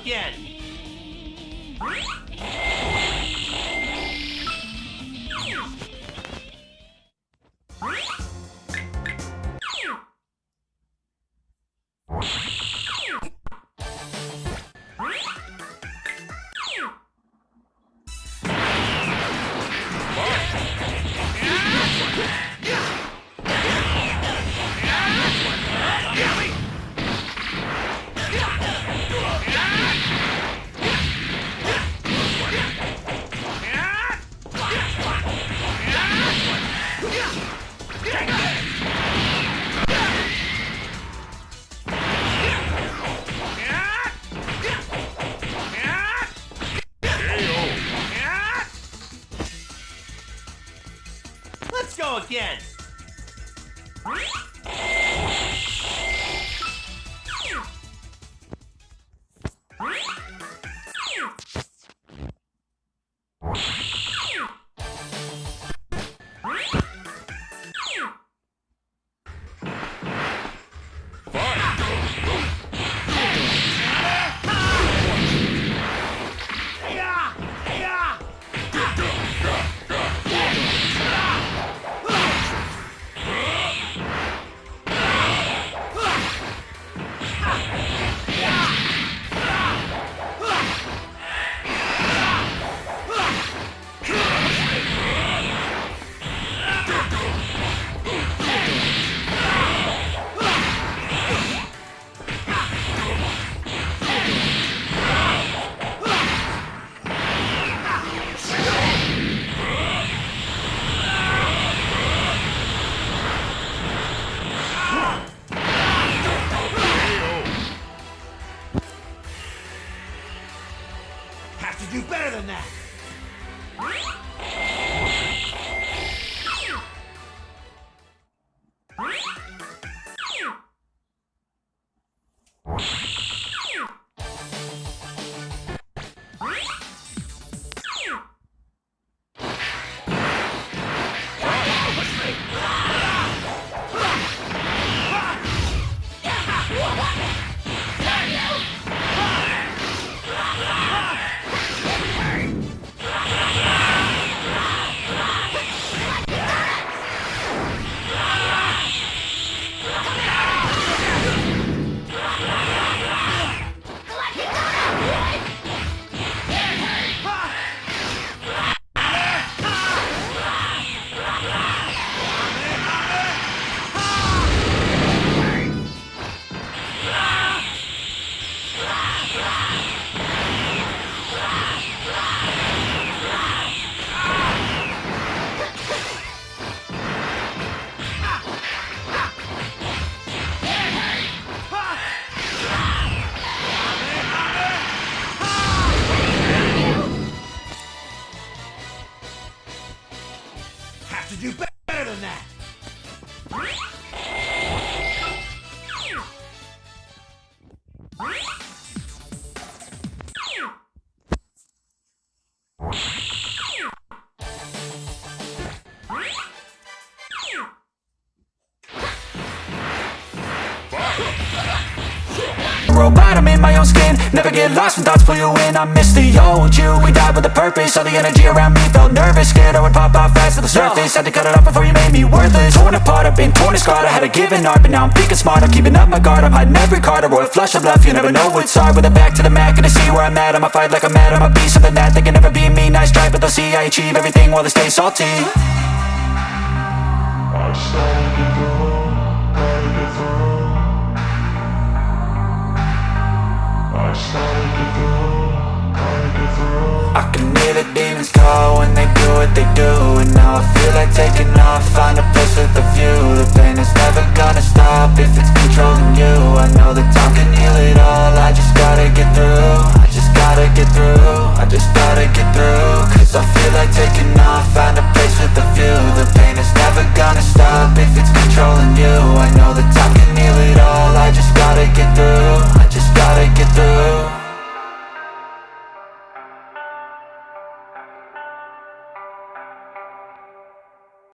again! Let's go again! Robot, I'm in my own skin Never get lost when thoughts pull you in. I miss the old you, we died with a purpose. All the energy around me felt nervous. Scared I would pop out fast to the surface. Had to cut it off before you made me worthless. Torn apart, I've been torn and scarred. I had a given art, but now I'm thinking smart. I'm keeping up my guard, I'm hiding every card. A royal flush of love, you never know what's hard. With a back to the mat, gonna see where I'm at. I'ma fight like I'm mad, I'ma be something that They can never be. Me, nice try, but they'll see I achieve everything while they stay salty I can hear the demons call when they do what they do And now I feel like taking off, find a place with a view. The pain is never gonna stop if it's controlling you. I